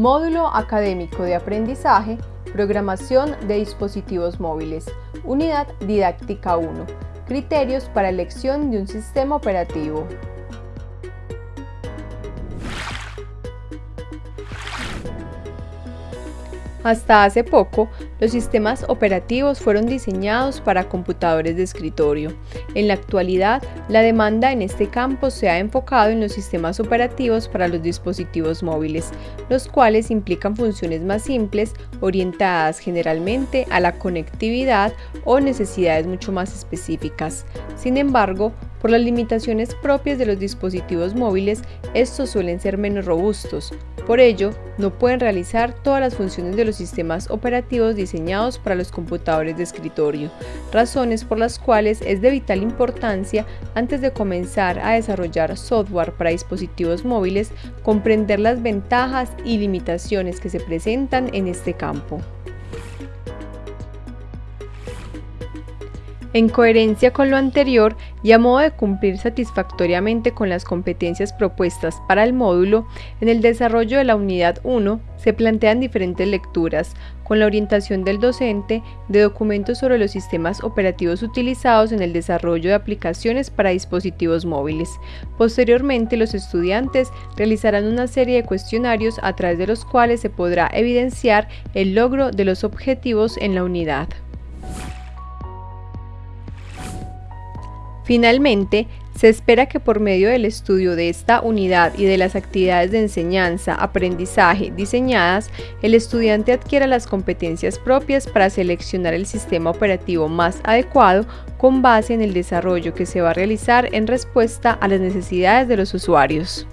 Módulo Académico de Aprendizaje, Programación de Dispositivos Móviles, Unidad Didáctica 1. Criterios para elección de un sistema operativo. Hasta hace poco, los sistemas operativos fueron diseñados para computadores de escritorio. En la actualidad, la demanda en este campo se ha enfocado en los sistemas operativos para los dispositivos móviles, los cuales implican funciones más simples, orientadas generalmente a la conectividad o necesidades mucho más específicas. Sin embargo, por las limitaciones propias de los dispositivos móviles, estos suelen ser menos robustos. Por ello, no pueden realizar todas las funciones de los sistemas operativos diseñados para los computadores de escritorio, razones por las cuales es de vital importancia, antes de comenzar a desarrollar software para dispositivos móviles, comprender las ventajas y limitaciones que se presentan en este campo. En coherencia con lo anterior y a modo de cumplir satisfactoriamente con las competencias propuestas para el módulo, en el desarrollo de la unidad 1 se plantean diferentes lecturas, con la orientación del docente de documentos sobre los sistemas operativos utilizados en el desarrollo de aplicaciones para dispositivos móviles. Posteriormente, los estudiantes realizarán una serie de cuestionarios a través de los cuales se podrá evidenciar el logro de los objetivos en la unidad. Finalmente, se espera que por medio del estudio de esta unidad y de las actividades de enseñanza, aprendizaje diseñadas, el estudiante adquiera las competencias propias para seleccionar el sistema operativo más adecuado con base en el desarrollo que se va a realizar en respuesta a las necesidades de los usuarios.